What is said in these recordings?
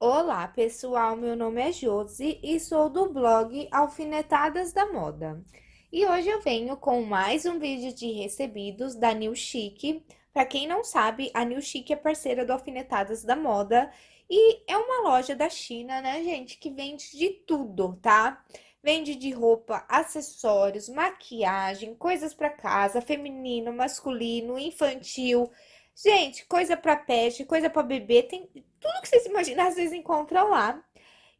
Olá, pessoal, meu nome é Josi e sou do blog Alfinetadas da Moda. E hoje eu venho com mais um vídeo de recebidos da New Chic. Para quem não sabe, a New Chic é parceira do Alfinetadas da Moda e é uma loja da China, né, gente, que vende de tudo, tá? Vende de roupa, acessórios, maquiagem, coisas para casa, feminino, masculino, infantil, Gente, coisa para pet, coisa para bebê, tem tudo que vocês imaginam, vocês encontram lá.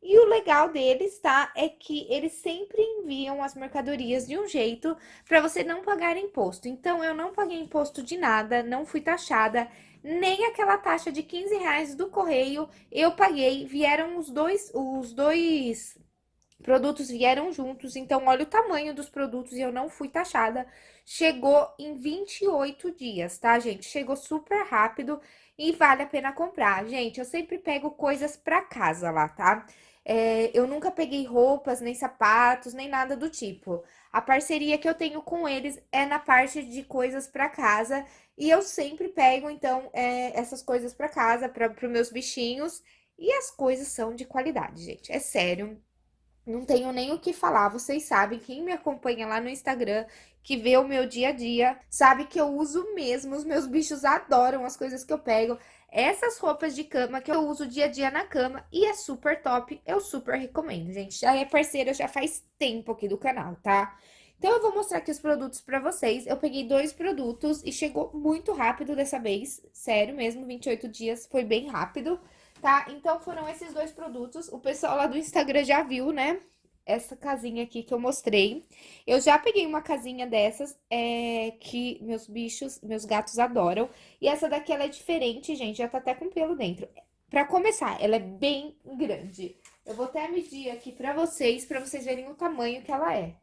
E o legal deles, tá? É que eles sempre enviam as mercadorias de um jeito para você não pagar imposto. Então, eu não paguei imposto de nada, não fui taxada, nem aquela taxa de 15 reais do correio eu paguei. Vieram os dois, os dois produtos vieram juntos, então olha o tamanho dos produtos e eu não fui taxada. Chegou em 28 dias, tá, gente? Chegou super rápido e vale a pena comprar. Gente, eu sempre pego coisas pra casa lá, tá? É, eu nunca peguei roupas, nem sapatos, nem nada do tipo. A parceria que eu tenho com eles é na parte de coisas para casa e eu sempre pego, então, é, essas coisas para casa, para os meus bichinhos e as coisas são de qualidade, gente. É sério, não tenho nem o que falar, vocês sabem, quem me acompanha lá no Instagram, que vê o meu dia a dia, sabe que eu uso mesmo, os meus bichos adoram as coisas que eu pego. Essas roupas de cama que eu uso dia a dia na cama e é super top, eu super recomendo, gente. Já é parceira, já faz tempo aqui do canal, tá? Então, eu vou mostrar aqui os produtos pra vocês. Eu peguei dois produtos e chegou muito rápido dessa vez. Sério mesmo, 28 dias foi bem rápido tá? Então, foram esses dois produtos. O pessoal lá do Instagram já viu, né? Essa casinha aqui que eu mostrei. Eu já peguei uma casinha dessas, é, que meus bichos, meus gatos adoram. E essa daqui, ela é diferente, gente, já tá até com pelo dentro. Pra começar, ela é bem grande. Eu vou até medir aqui pra vocês, pra vocês verem o tamanho que ela é.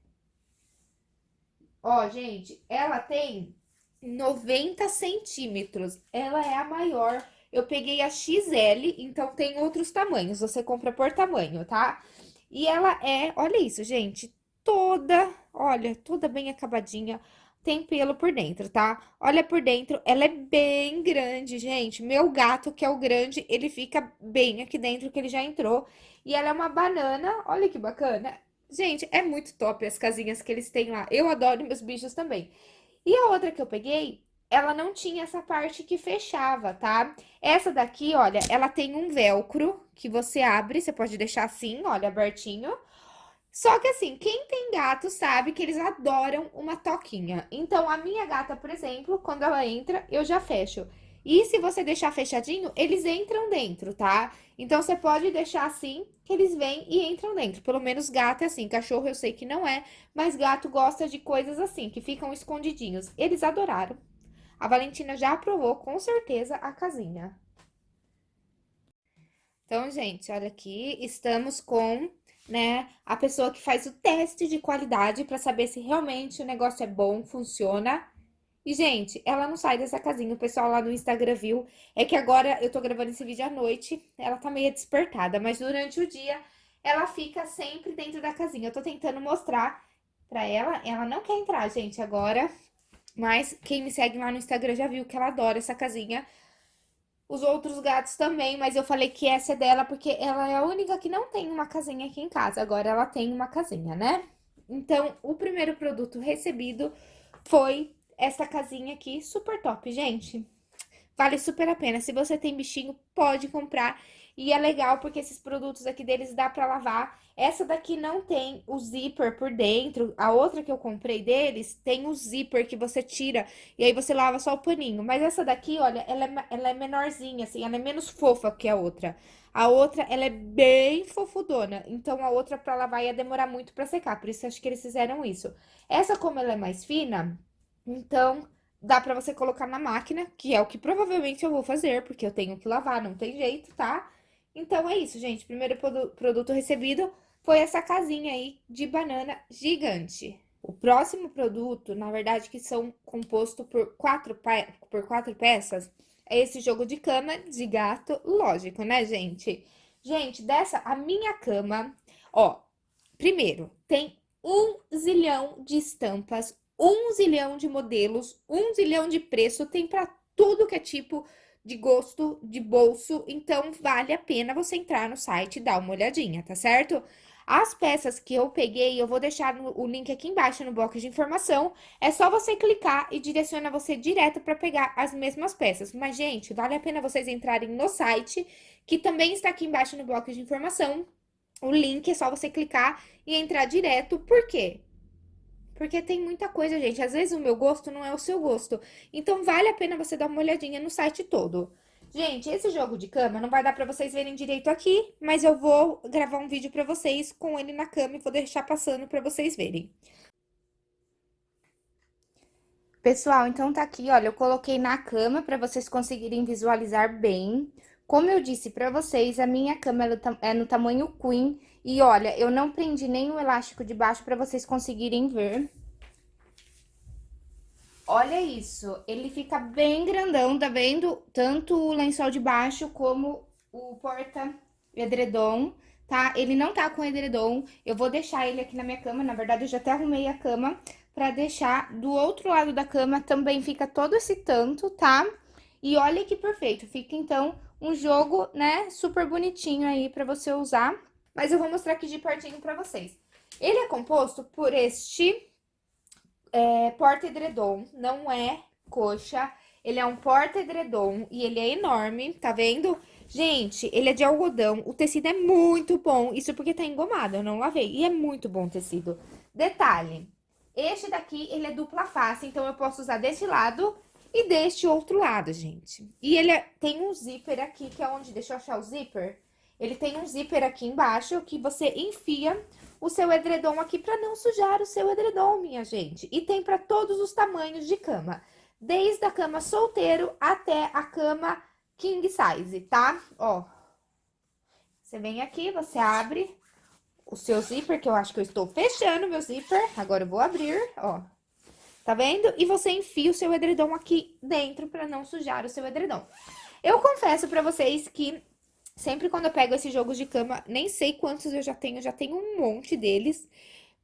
Ó, gente, ela tem 90 centímetros. Ela é a maior eu peguei a XL, então tem outros tamanhos, você compra por tamanho, tá? E ela é, olha isso, gente, toda, olha, toda bem acabadinha, tem pelo por dentro, tá? Olha por dentro, ela é bem grande, gente. Meu gato, que é o grande, ele fica bem aqui dentro, que ele já entrou. E ela é uma banana, olha que bacana. Gente, é muito top as casinhas que eles têm lá. Eu adoro meus bichos também. E a outra que eu peguei ela não tinha essa parte que fechava, tá? Essa daqui, olha, ela tem um velcro que você abre, você pode deixar assim, olha, abertinho. Só que assim, quem tem gato sabe que eles adoram uma toquinha. Então, a minha gata, por exemplo, quando ela entra, eu já fecho. E se você deixar fechadinho, eles entram dentro, tá? Então, você pode deixar assim, que eles vêm e entram dentro. Pelo menos gato é assim, cachorro eu sei que não é, mas gato gosta de coisas assim, que ficam escondidinhos. Eles adoraram. A Valentina já aprovou com certeza a casinha. Então, gente, olha aqui, estamos com, né, a pessoa que faz o teste de qualidade para saber se realmente o negócio é bom, funciona. E, gente, ela não sai dessa casinha, o pessoal lá no Instagram viu. É que agora eu tô gravando esse vídeo à noite, ela tá meio despertada, mas durante o dia ela fica sempre dentro da casinha. Eu tô tentando mostrar pra ela, ela não quer entrar, gente, agora mas quem me segue lá no Instagram já viu que ela adora essa casinha. Os outros gatos também, mas eu falei que essa é dela porque ela é a única que não tem uma casinha aqui em casa. Agora ela tem uma casinha, né? Então, o primeiro produto recebido foi essa casinha aqui, super top, gente. Vale super a pena. Se você tem bichinho, pode comprar. E é legal porque esses produtos aqui deles dá pra lavar. Essa daqui não tem o zíper por dentro. A outra que eu comprei deles tem o zíper que você tira e aí você lava só o paninho. Mas essa daqui, olha, ela é, ela é menorzinha, assim, ela é menos fofa que a outra. A outra, ela é bem fofudona. Então, a outra pra lavar ia demorar muito pra secar. Por isso, acho que eles fizeram isso. Essa, como ela é mais fina, então dá pra você colocar na máquina, que é o que provavelmente eu vou fazer, porque eu tenho que lavar, não tem jeito, tá? Então, é isso, gente. Primeiro produto recebido foi essa casinha aí de banana gigante. O próximo produto, na verdade, que são composto por quatro, por quatro peças, é esse jogo de cama de gato, lógico, né, gente? Gente, dessa, a minha cama, ó, primeiro, tem um zilhão de estampas, um zilhão de modelos, um zilhão de preço, tem pra tudo que é tipo de gosto, de bolso, então vale a pena você entrar no site e dar uma olhadinha, tá certo? As peças que eu peguei, eu vou deixar no, o link aqui embaixo no box de informação. É só você clicar e direciona você direto para pegar as mesmas peças. Mas, gente, vale a pena vocês entrarem no site, que também está aqui embaixo no box de informação. O link é só você clicar e entrar direto. Por quê? Porque tem muita coisa, gente. Às vezes o meu gosto não é o seu gosto. Então, vale a pena você dar uma olhadinha no site todo. Gente, esse jogo de cama não vai dar pra vocês verem direito aqui, mas eu vou gravar um vídeo pra vocês com ele na cama e vou deixar passando pra vocês verem. Pessoal, então tá aqui, olha, eu coloquei na cama pra vocês conseguirem visualizar bem. Como eu disse pra vocês, a minha cama é no tamanho queen e olha, eu não prendi nenhum elástico de baixo pra vocês conseguirem ver. Olha isso, ele fica bem grandão, tá vendo? Tanto o lençol de baixo como o porta-edredom, tá? Ele não tá com edredom, eu vou deixar ele aqui na minha cama, na verdade eu já até arrumei a cama pra deixar do outro lado da cama, também fica todo esse tanto, tá? E olha que perfeito, fica então um jogo, né, super bonitinho aí pra você usar. Mas eu vou mostrar aqui de pertinho pra vocês. Ele é composto por este é, porta-edredom, não é coxa. Ele é um porta-edredom e ele é enorme, tá vendo? Gente, ele é de algodão, o tecido é muito bom, isso porque tá engomado, eu não lavei. E é muito bom o tecido. Detalhe, este daqui, ele é dupla face, então eu posso usar deste lado e deste outro lado, gente. E ele é, tem um zíper aqui, que é onde, deixa eu achar o zíper. Ele tem um zíper aqui embaixo que você enfia o seu edredom aqui para não sujar o seu edredom, minha gente. E tem para todos os tamanhos de cama, desde a cama solteiro até a cama king size, tá? Ó, você vem aqui, você abre o seu zíper, que eu acho que eu estou fechando meu zíper, agora eu vou abrir, ó. Tá vendo? E você enfia o seu edredom aqui dentro para não sujar o seu edredom. Eu confesso para vocês que Sempre quando eu pego esses jogos de cama, nem sei quantos eu já tenho, já tenho um monte deles.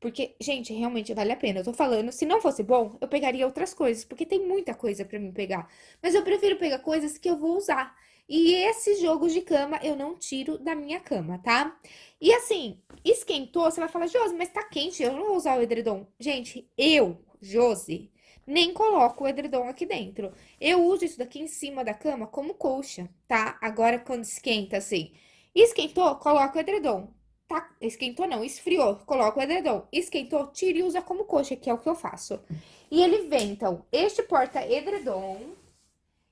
Porque, gente, realmente vale a pena. Eu tô falando, se não fosse bom, eu pegaria outras coisas, porque tem muita coisa pra me pegar. Mas eu prefiro pegar coisas que eu vou usar. E esses jogos de cama eu não tiro da minha cama, tá? E assim, esquentou, você vai falar, Josi, mas tá quente, eu não vou usar o edredom. Gente, eu, Josi, nem coloco o edredom aqui dentro. Eu uso isso daqui em cima da cama como colcha, tá? Agora, quando esquenta, assim, esquentou, coloca o edredom. Tá? Esquentou não, esfriou, coloca o edredom. Esquentou, tira e usa como coxa, que é o que eu faço. E ele vem, então, este porta-edredom,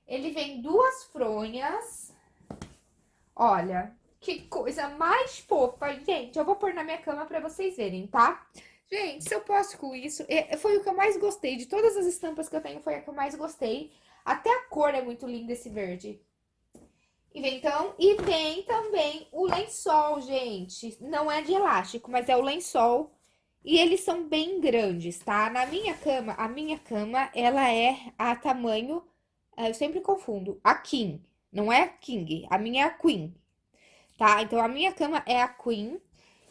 ele vem duas fronhas. Olha, que coisa mais fofa, gente. Eu vou pôr na minha cama pra vocês verem, tá? Tá? Gente, se eu posso com isso, é, foi o que eu mais gostei. De todas as estampas que eu tenho, foi a que eu mais gostei. Até a cor é muito linda, esse verde. E vem, então, e vem também o lençol, gente. Não é de elástico, mas é o lençol. E eles são bem grandes, tá? Na minha cama, a minha cama, ela é a tamanho... É, eu sempre confundo. A King, não é a King. A minha é a Queen, tá? Então, a minha cama é a Queen.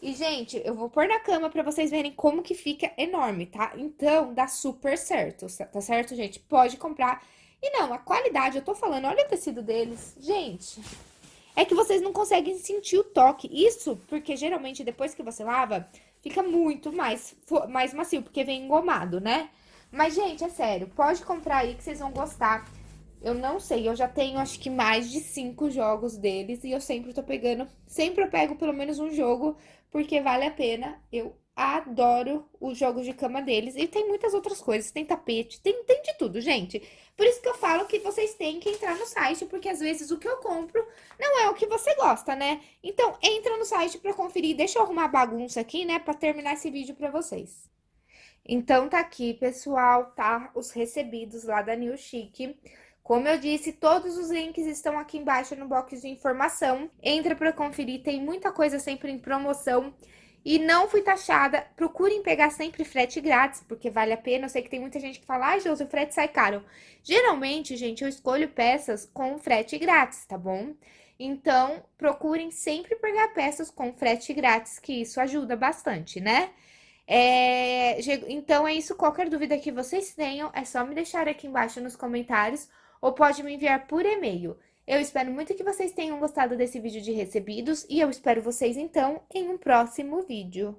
E, gente, eu vou pôr na cama pra vocês verem como que fica enorme, tá? Então, dá super certo, tá certo, gente? Pode comprar. E não, a qualidade, eu tô falando, olha o tecido deles. Gente, é que vocês não conseguem sentir o toque. Isso porque, geralmente, depois que você lava, fica muito mais, mais macio, porque vem engomado, né? Mas, gente, é sério, pode comprar aí que vocês vão gostar. Eu não sei, eu já tenho acho que mais de cinco jogos deles e eu sempre tô pegando, sempre eu pego pelo menos um jogo, porque vale a pena. Eu adoro os jogos de cama deles e tem muitas outras coisas, tem tapete, tem, tem de tudo, gente. Por isso que eu falo que vocês têm que entrar no site, porque às vezes o que eu compro não é o que você gosta, né? Então, entra no site pra conferir, deixa eu arrumar a bagunça aqui, né, pra terminar esse vídeo pra vocês. Então, tá aqui, pessoal, tá? Os recebidos lá da New Chic. Como eu disse, todos os links estão aqui embaixo no box de informação. Entra para conferir, tem muita coisa sempre em promoção. E não fui taxada, procurem pegar sempre frete grátis, porque vale a pena. Eu sei que tem muita gente que fala, ai, Josi, o frete sai caro. Geralmente, gente, eu escolho peças com frete grátis, tá bom? Então, procurem sempre pegar peças com frete grátis, que isso ajuda bastante, né? É... Então, é isso. Qualquer dúvida que vocês tenham, é só me deixar aqui embaixo nos comentários ou pode me enviar por e-mail. Eu espero muito que vocês tenham gostado desse vídeo de recebidos e eu espero vocês então em um próximo vídeo.